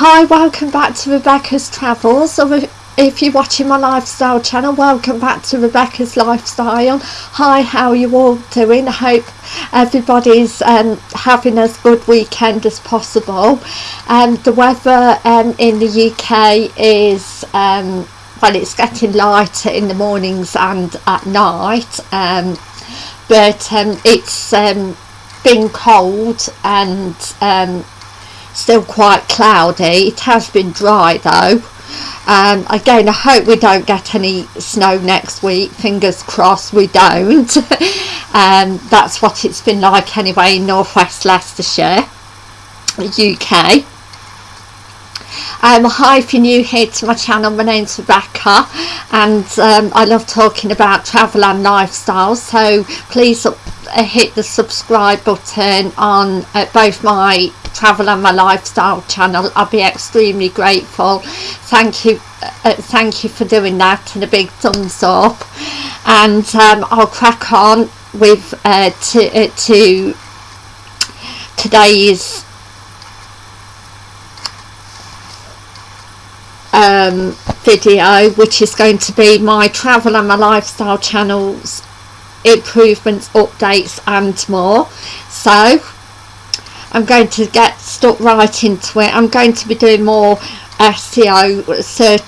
Hi, welcome back to Rebecca's Travels. Or if you're watching my lifestyle channel, welcome back to Rebecca's Lifestyle. Hi, how are you all doing? I hope everybody's um, having as good weekend as possible. Um, the weather um, in the UK is um, well, it's getting lighter in the mornings and at night, um, but um, it's um, been cold and still quite cloudy. It has been dry though. Um, again I hope we don't get any snow next week. Fingers crossed we don't. Um, that's what it's been like anyway in northwest Leicestershire UK um, hi if you're new here to my channel my name's Rebecca and um, I love talking about travel and lifestyle so please uh, hit the subscribe button on uh, both my travel and my lifestyle channel. I'll be extremely grateful. Thank you uh, thank you for doing that and a big thumbs up. And um, I'll crack on with uh, to, uh, to today's um, video which is going to be my travel and my lifestyle channels improvements updates and more. So I'm going to get stuck right into it. I'm going to be doing more SEO search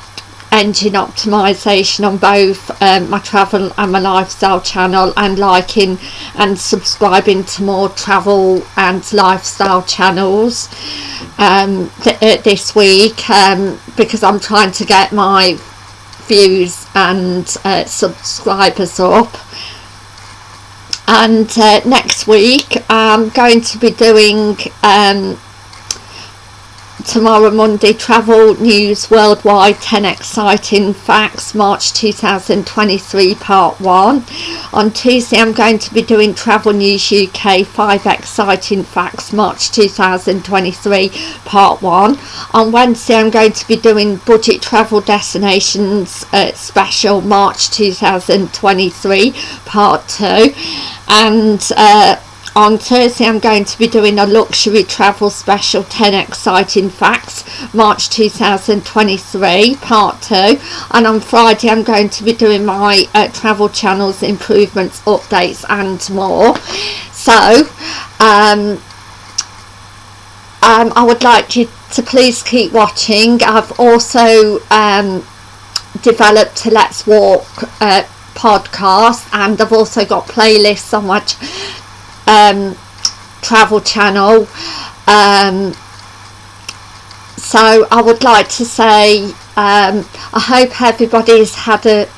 engine optimization on both um, my travel and my lifestyle channel and liking and subscribing to more travel and lifestyle channels um, th uh, this week um, because I'm trying to get my views and uh, subscribers up and uh, next week I'm going to be doing um, tomorrow Monday travel news worldwide 10 exciting facts March 2023 part 1 on Tuesday I'm going to be doing travel news UK 5 exciting facts March 2023 part 1 on Wednesday I'm going to be doing budget travel destinations uh, special March 2023 part 2 and uh, on Thursday I'm going to be doing a luxury travel special 10 exciting facts March 2023 part 2 and on Friday I'm going to be doing my uh, travel channels improvements updates and more. So um, um, I would like you to please keep watching. I've also um, developed a Let's Walk uh, podcast and I've also got playlists on my um, travel channel. Um, so I would like to say um, I hope everybody's had a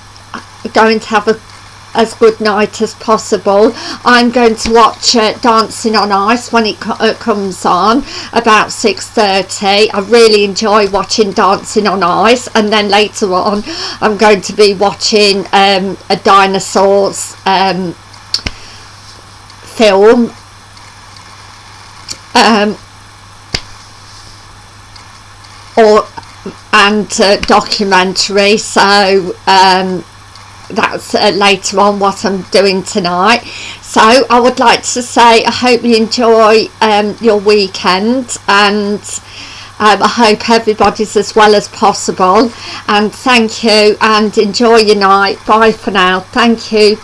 going to have a as good night as possible. I'm going to watch uh, Dancing on Ice when it co uh, comes on about 6.30 I really enjoy watching Dancing on Ice and then later on I'm going to be watching um, a dinosaurs um, film um, or and uh, documentary so um, that's uh, later on what I'm doing tonight. So I would like to say I hope you enjoy um, your weekend and um, I hope everybody's as well as possible. And thank you and enjoy your night. Bye for now. Thank you